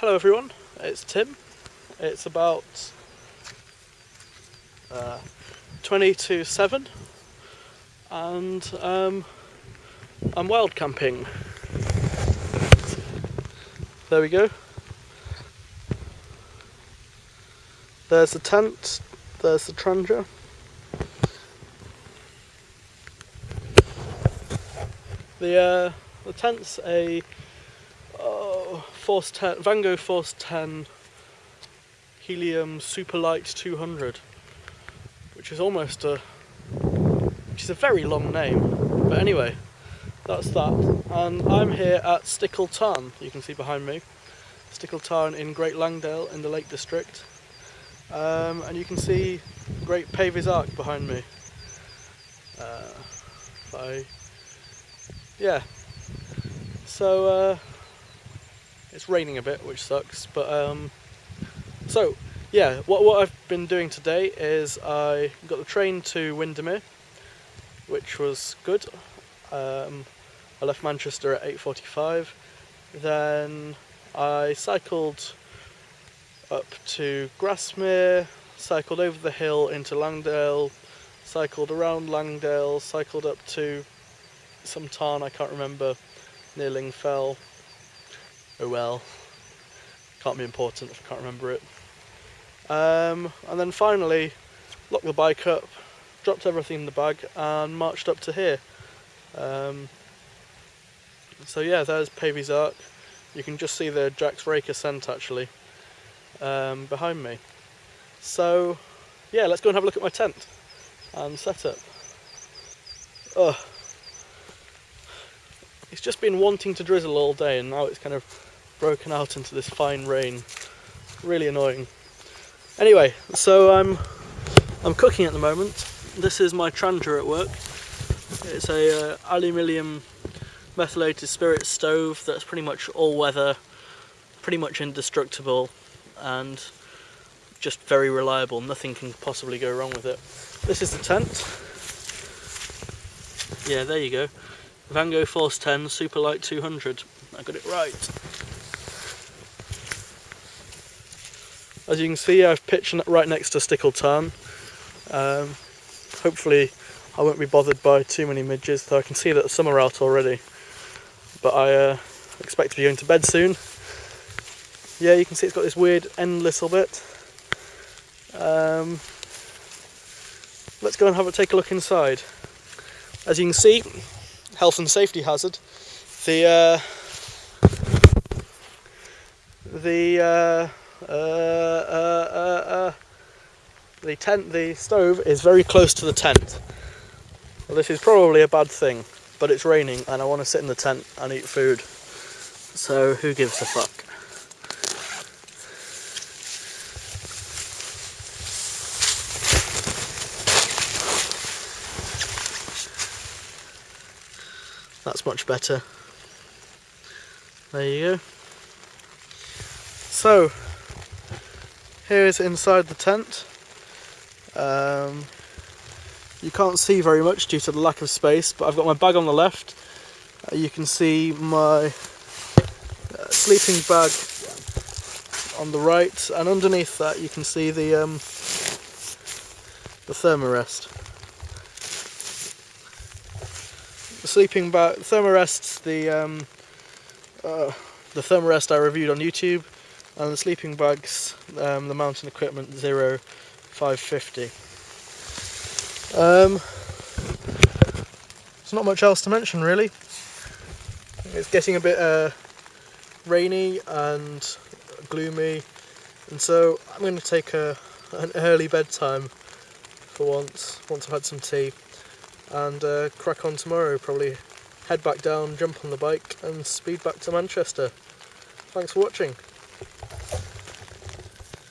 Hello everyone, it's Tim. It's about uh, 20 to 7 and um, I'm wild camping. There we go. There's the tent, there's the Trangia. The, uh, the tent's a Force 10, Vango Force 10 Helium Superlite 200, which is almost a, which is a very long name. But anyway, that's that. And I'm here at Stickle Tarn, you can see behind me. Stickle Tarn in Great Langdale in the Lake District. Um, and you can see Great Pavey's Ark behind me. Uh, by, yeah. So, uh, it's raining a bit, which sucks, but, um, so, yeah, what, what I've been doing today is I got the train to Windermere, which was good. Um, I left Manchester at 8.45, then I cycled up to Grasmere, cycled over the hill into Langdale, cycled around Langdale, cycled up to some tarn I can't remember, near Lingfell. Oh well, can't be important if I can't remember it. Um, and then finally, locked the bike up, dropped everything in the bag and marched up to here. Um, so yeah, there's Pavey's Ark. You can just see the Jack's Rake ascent actually um, behind me. So yeah, let's go and have a look at my tent and setup. Ugh. It's just been wanting to drizzle all day and now it's kind of broken out into this fine rain. Really annoying. Anyway, so I'm I'm cooking at the moment. This is my Trangia at work. It's a uh, aluminium methylated spirit stove that's pretty much all weather, pretty much indestructible and just very reliable. Nothing can possibly go wrong with it. This is the tent. Yeah, there you go. Vango Force 10 Superlite 200. I got it right. As you can see, I've pitched right next to Stickle Tarn. Um, hopefully I won't be bothered by too many midges, though I can see that some are out already. But I uh, expect to be going to bed soon. Yeah, you can see it's got this weird end little bit. Um, let's go and have a take a look inside. As you can see, health and safety hazard. The uh, the uh, uh, uh, uh, uh, the tent, the stove is very close to the tent. Well, this is probably a bad thing, but it's raining and I want to sit in the tent and eat food. So who gives a fuck? That's much better. There you go. So, here is inside the tent. Um, you can't see very much due to the lack of space, but I've got my bag on the left. Uh, you can see my uh, sleeping bag on the right, and underneath that you can see the um, the thermarest. The sleeping bag, thermarest, the um, uh, the thermarest I reviewed on YouTube, and the sleeping bags, um, the mountain equipment 0550. Um, there's not much else to mention really. It's getting a bit uh, rainy and gloomy, and so I'm going to take a, an early bedtime for once, once I've had some tea, and uh, crack on tomorrow, probably head back down, jump on the bike and speed back to Manchester. Thanks for watching.